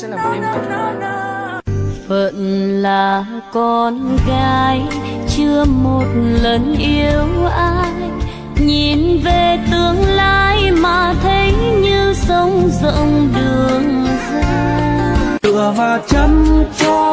sẽ là một đêm tuyệt vời phận là con gái chưa một lần yêu ai. Nhìn về tương lai mà thấy như sông rộng đường dài. Tựa và chăm cho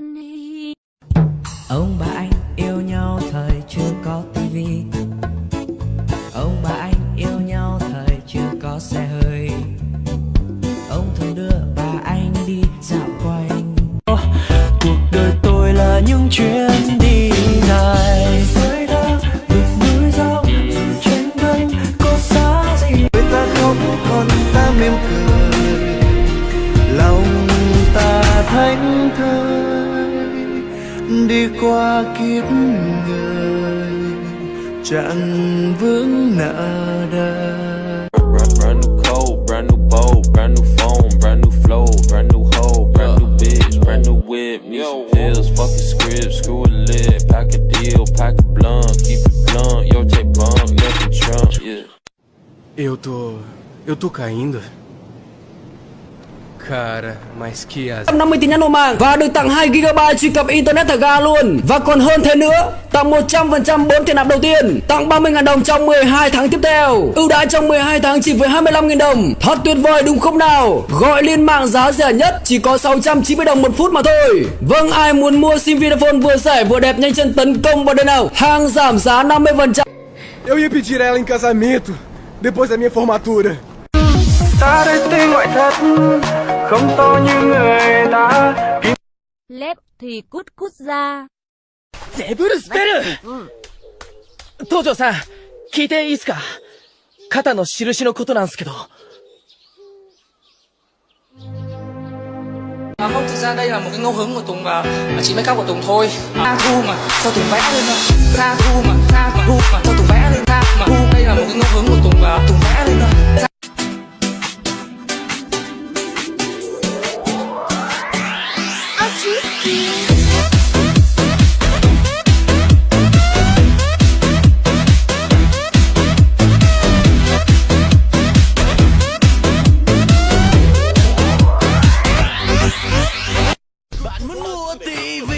đều hi. Ông bà anh đi qua kiếp người chẳng vướng nợ đời Brand, brand new coat, brand new bow, brand new phone, brand new flow, brand new hoe, brand new bitch, brand new whip. Pills, fucking script, screw a lid, pack a deal, pack a blunt, keep it blunt, yo take bump, nothing Trump, yeah. Eu tô. Eu tô caindo. Cara, mas que azar. 50 tin nhắn nổ mạng và được tặng 2 GB truy cập internet thả ga luôn. Và còn hơn thế nữa tặng 100% 4 tiền nạp đầu tiên tặng 30.000 đồng trong 12 tháng tiếp theo. Ưu đãi trong 12 tháng chỉ với 25.000 đồng. Thật tuyệt vời đúng không nào? Gọi liên mạng giá rẻ nhất chỉ có 690 đồng một phút mà thôi. Vâng ai muốn mua sim Vinaphone vừa rẻ vừa đẹp nhanh chân tấn công vào đây nào? Hàng giảm giá 50% Eu ia pedir ela em casamento depois da minha formatura. đây tên ngoại thất không to như người ta lép thì cút cút ra ゼブルスペル東條さん聞いていいっすか肩の印のことなんすけど À, không, thực ra đây là một cái ngẫu hứng của Tùng và, và chị make up của Tùng thôi Tha thu mà, sao Tùng vẽ lên thôi Tha thu mà, tha mà thu mà, sao Tùng vẽ lên Tha mà thu, đây là một cái ngẫu hứng của Tùng và Tùng vẽ lên thôi TV.